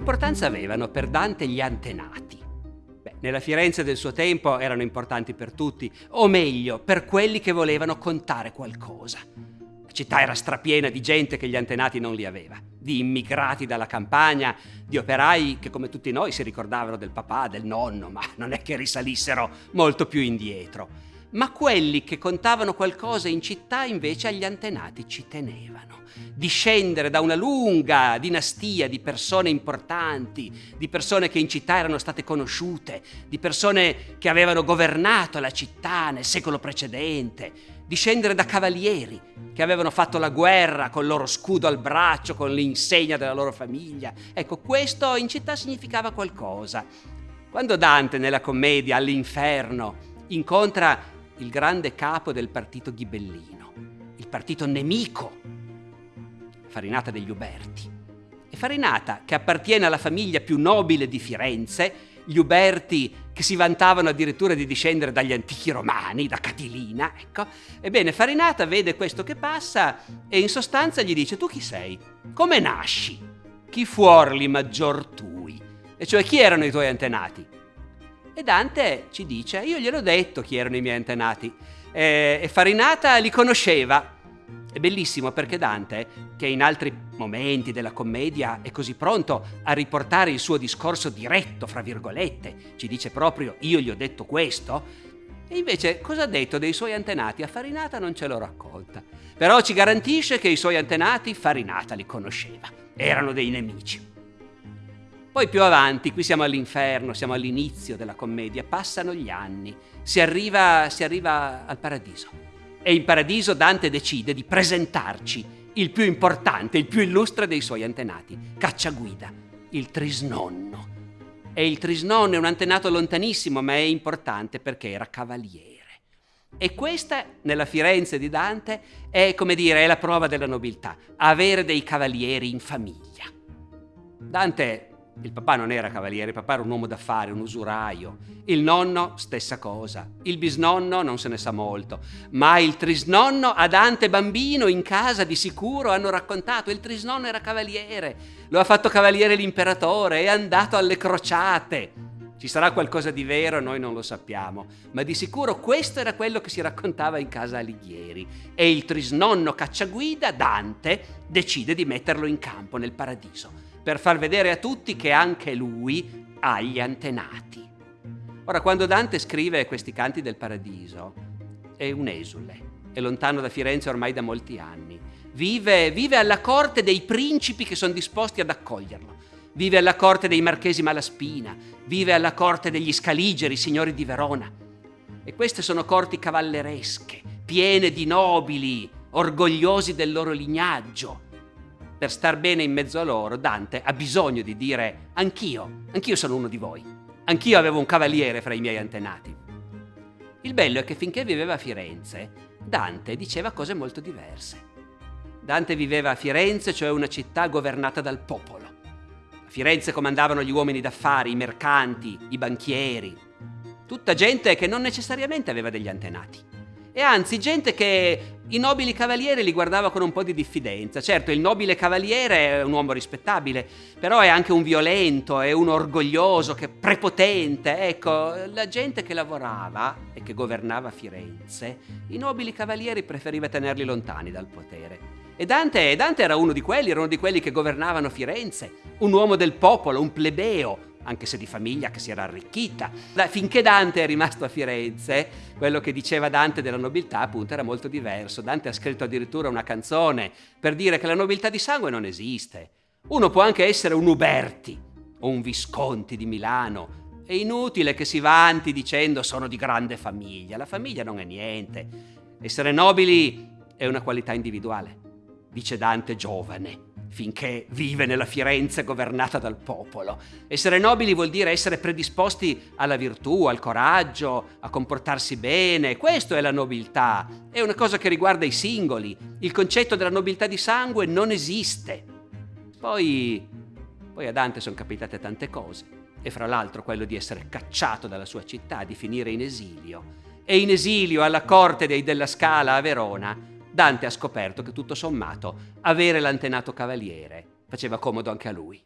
importanza avevano per Dante gli antenati? Beh, nella Firenze del suo tempo erano importanti per tutti, o meglio, per quelli che volevano contare qualcosa. La città era strapiena di gente che gli antenati non li aveva, di immigrati dalla campagna, di operai che come tutti noi si ricordavano del papà, del nonno, ma non è che risalissero molto più indietro. Ma quelli che contavano qualcosa in città invece agli antenati ci tenevano. Discendere da una lunga dinastia di persone importanti, di persone che in città erano state conosciute, di persone che avevano governato la città nel secolo precedente, discendere da cavalieri che avevano fatto la guerra con il loro scudo al braccio, con l'insegna della loro famiglia. Ecco, questo in città significava qualcosa. Quando Dante nella commedia all'inferno incontra il grande capo del partito ghibellino, il partito nemico, Farinata degli Uberti. E Farinata, che appartiene alla famiglia più nobile di Firenze, gli Uberti che si vantavano addirittura di discendere dagli antichi romani, da Catilina, ecco. Ebbene, Farinata vede questo che passa e in sostanza gli dice, tu chi sei? Come nasci? Chi fuorli maggior tui? E cioè, chi erano i tuoi antenati? E Dante ci dice, io gliel'ho detto chi erano i miei antenati. E, e Farinata li conosceva, è bellissimo perché Dante, che in altri momenti della commedia è così pronto a riportare il suo discorso diretto, fra virgolette, ci dice proprio io gli ho detto questo, e invece cosa ha detto dei suoi antenati? A Farinata non ce lo racconta, però ci garantisce che i suoi antenati Farinata li conosceva, erano dei nemici. Poi più avanti, qui siamo all'inferno, siamo all'inizio della commedia, passano gli anni, si arriva, si arriva al paradiso. E in paradiso Dante decide di presentarci il più importante, il più illustre dei suoi antenati, Cacciaguida, il Trisnonno. E il Trisnonno è un antenato lontanissimo, ma è importante perché era cavaliere. E questa, nella Firenze di Dante, è, come dire, è la prova della nobiltà, avere dei cavalieri in famiglia. Dante il papà non era cavaliere, il papà era un uomo d'affari, un usuraio. Il nonno, stessa cosa. Il bisnonno non se ne sa molto. Ma il trisnonno a Dante bambino in casa di sicuro hanno raccontato. Il trisnonno era cavaliere. Lo ha fatto cavaliere l'imperatore, è andato alle crociate. Ci sarà qualcosa di vero, noi non lo sappiamo, ma di sicuro questo era quello che si raccontava in casa Alighieri. E il trisnonno cacciaguida, Dante, decide di metterlo in campo nel paradiso per far vedere a tutti che anche lui ha gli antenati. Ora, quando Dante scrive questi canti del paradiso, è un esule, è lontano da Firenze ormai da molti anni. Vive, vive alla corte dei principi che sono disposti ad accoglierlo. Vive alla corte dei marchesi Malaspina, vive alla corte degli Scaligeri, signori di Verona. E queste sono corti cavalleresche, piene di nobili, orgogliosi del loro lignaggio, per star bene in mezzo a loro, Dante ha bisogno di dire anch'io, anch'io sono uno di voi, anch'io avevo un cavaliere fra i miei antenati. Il bello è che finché viveva a Firenze, Dante diceva cose molto diverse. Dante viveva a Firenze, cioè una città governata dal popolo. A Firenze comandavano gli uomini d'affari, i mercanti, i banchieri, tutta gente che non necessariamente aveva degli antenati e anzi gente che i nobili cavalieri li guardava con un po' di diffidenza. Certo, il nobile cavaliere è un uomo rispettabile, però è anche un violento, è un orgoglioso, che prepotente. Ecco, la gente che lavorava e che governava Firenze, i nobili cavalieri preferiva tenerli lontani dal potere. E Dante, Dante era uno di quelli, era uno di quelli che governavano Firenze, un uomo del popolo, un plebeo, anche se di famiglia che si era arricchita. Da, finché Dante è rimasto a Firenze, quello che diceva Dante della nobiltà appunto era molto diverso. Dante ha scritto addirittura una canzone per dire che la nobiltà di sangue non esiste. Uno può anche essere un Uberti o un Visconti di Milano. È inutile che si vanti dicendo sono di grande famiglia. La famiglia non è niente. Essere nobili è una qualità individuale, dice Dante giovane finché vive nella Firenze governata dal popolo. Essere nobili vuol dire essere predisposti alla virtù, al coraggio, a comportarsi bene. Questo è la nobiltà. È una cosa che riguarda i singoli. Il concetto della nobiltà di sangue non esiste. Poi, poi a Dante sono capitate tante cose. E fra l'altro quello di essere cacciato dalla sua città, di finire in esilio. E in esilio alla corte dei Della Scala a Verona Dante ha scoperto che tutto sommato avere l'antenato cavaliere faceva comodo anche a lui.